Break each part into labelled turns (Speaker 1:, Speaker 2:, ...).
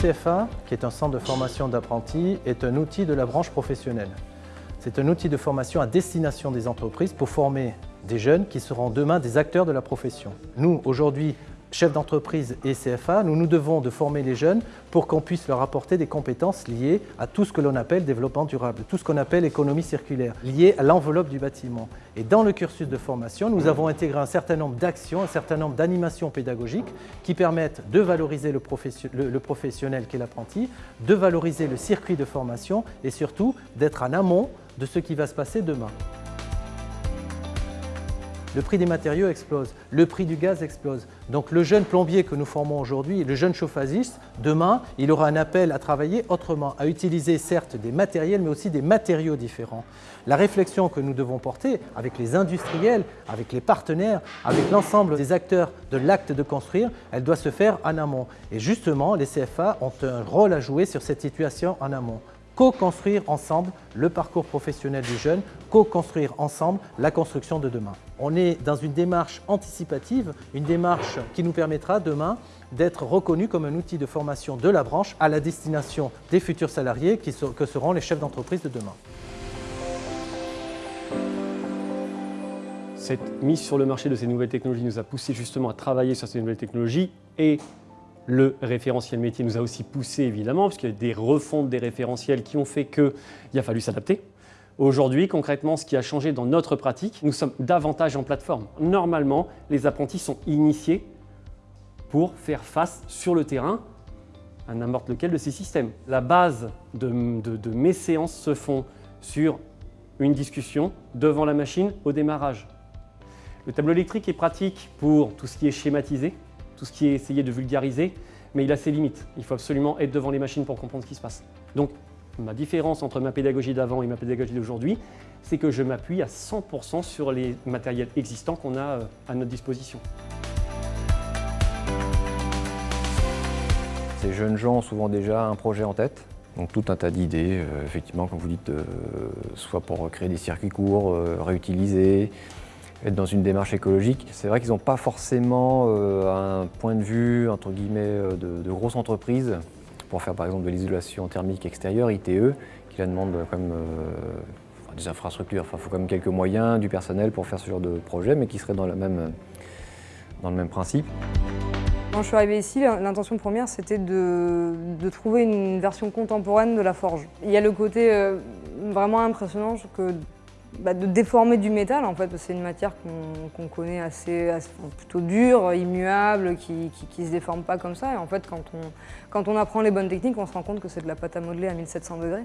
Speaker 1: CFA, qui est un centre de formation d'apprentis, est un outil de la branche professionnelle. C'est un outil de formation à destination des entreprises pour former des jeunes qui seront demain des acteurs de la profession. Nous, aujourd'hui, chefs d'entreprise et CFA, nous nous devons de former les jeunes pour qu'on puisse leur apporter des compétences liées à tout ce que l'on appelle développement durable, tout ce qu'on appelle économie circulaire, liées à l'enveloppe du bâtiment. Et dans le cursus de formation, nous avons intégré un certain nombre d'actions, un certain nombre d'animations pédagogiques qui permettent de valoriser le, le professionnel qu'est l'apprenti, de valoriser le circuit de formation et surtout d'être en amont de ce qui va se passer demain le prix des matériaux explose, le prix du gaz explose. Donc le jeune plombier que nous formons aujourd'hui, le jeune chauffagiste, demain, il aura un appel à travailler autrement, à utiliser certes des matériels, mais aussi des matériaux différents. La réflexion que nous devons porter avec les industriels, avec les partenaires, avec l'ensemble des acteurs de l'acte de construire, elle doit se faire en amont. Et justement, les CFA ont un rôle à jouer sur cette situation en amont co-construire ensemble le parcours professionnel des jeunes, co-construire ensemble la construction de demain. On est dans une démarche anticipative, une démarche qui nous permettra demain d'être reconnu comme un outil de formation de la branche à la destination des futurs salariés que seront les chefs d'entreprise de demain.
Speaker 2: Cette mise sur le marché de ces nouvelles technologies nous a poussé justement à travailler sur ces nouvelles technologies et le référentiel métier nous a aussi poussé évidemment, parce y a des refontes des référentiels qui ont fait qu'il a fallu s'adapter. Aujourd'hui, concrètement, ce qui a changé dans notre pratique, nous sommes davantage en plateforme. Normalement, les apprentis sont initiés pour faire face sur le terrain à n'importe lequel de ces systèmes. La base de, de mes séances se font sur une discussion devant la machine au démarrage. Le tableau électrique est pratique pour tout ce qui est schématisé, tout ce qui est essayé de vulgariser, mais il a ses limites. Il faut absolument être devant les machines pour comprendre ce qui se passe. Donc, ma différence entre ma pédagogie d'avant et ma pédagogie d'aujourd'hui, c'est que je m'appuie à 100% sur les matériels existants qu'on a euh, à notre disposition.
Speaker 3: Ces jeunes gens ont souvent déjà un projet en tête, donc tout un tas d'idées, euh, effectivement, comme vous dites, euh, soit pour créer des circuits courts, réutiliser, être dans une démarche écologique. C'est vrai qu'ils n'ont pas forcément euh, un point de vue entre guillemets euh, de, grosse entreprise pour faire par exemple de l'isolation thermique extérieure, ITE, qui la demande quand même euh, des infrastructures. Enfin, il faut quand même quelques moyens, du personnel pour faire ce genre de projet, mais qui serait dans, la même, dans le même principe.
Speaker 4: Quand je suis arrivée ici, l'intention première, c'était de, de, trouver une version contemporaine de la forge. Il y a le côté vraiment impressionnant que bah, de déformer du métal, en fait, c'est une matière qu'on connaît assez, plutôt dure, immuable, qui ne se déforme pas comme ça. Et en fait, quand on, quand on apprend les bonnes techniques, on se rend compte que c'est de la pâte à modeler à 1700 degrés.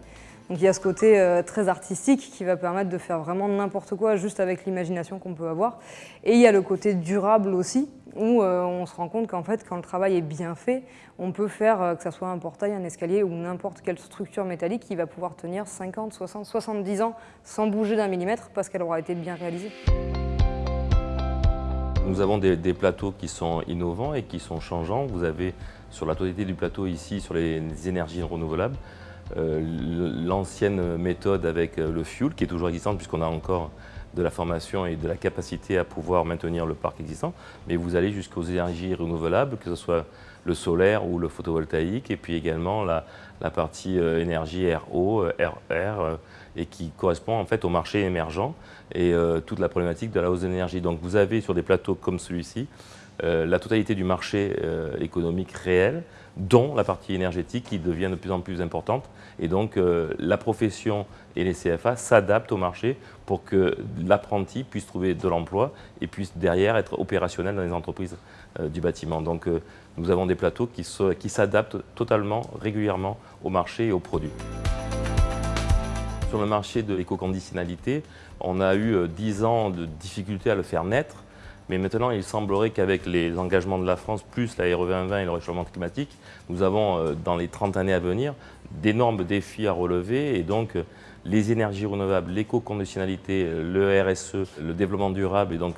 Speaker 4: Donc il y a ce côté euh, très artistique qui va permettre de faire vraiment n'importe quoi juste avec l'imagination qu'on peut avoir. Et il y a le côté durable aussi, où euh, on se rend compte qu'en fait, quand le travail est bien fait, on peut faire, euh, que ce soit un portail, un escalier ou n'importe quelle structure métallique qui va pouvoir tenir 50, 60, 70 ans sans bouger d'un millimètre parce qu'elle aura été bien réalisée.
Speaker 5: Nous avons des, plateaux qui sont innovants et qui sont changeants. Vous avez sur la totalité du plateau ici, sur les énergies renouvelables, l'ancienne méthode avec euh, le fuel qui est toujours existante puisqu'on a encore de la formation et de la capacité à pouvoir maintenir le parc existant, mais vous allez jusqu'aux énergies renouvelables, que ce soit le solaire ou le photovoltaïque, et puis également la, partie euh, énergie RO, RR, et qui correspond en fait au marché émergent et toute la problématique de la hausse d'énergie. Donc vous avez sur des plateaux comme celui-ci, la totalité du marché économique réel, dont la partie énergétique qui devient de plus en plus importante. Et donc euh, la profession et les CFA s'adaptent au marché pour que l'apprenti puisse trouver de l'emploi et puisse derrière être opérationnel dans les entreprises euh, du bâtiment. Donc euh, nous avons des plateaux qui s'adaptent totalement, régulièrement au marché et aux produits. Sur le marché de l'éco-conditionnalité, on a eu 10 ans de difficultés à le faire naître mais maintenant, il semblerait qu'avec les engagements de la France, plus la RE 2020 et le réchauffement climatique, nous avons, euh, dans les 30 années à venir, d'énormes défis à relever. Et donc, euh, les énergies renouvelables, l'éco-conditionnalité, euh, le RSE, le développement durable, et donc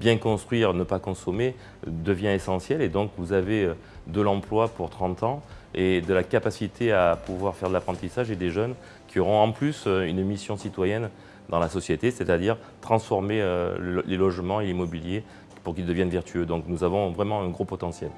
Speaker 5: bien construire, ne pas consommer, devient essentiel. Et donc, vous avez de l'emploi pour 30 ans et de la capacité à pouvoir faire de l'apprentissage et des jeunes qui auront en plus une mission citoyenne dans la société, c'est-à-dire transformer euh, les logements et l'immobilier pour qu'ils deviennent vertueux. Donc nous avons vraiment un gros potentiel.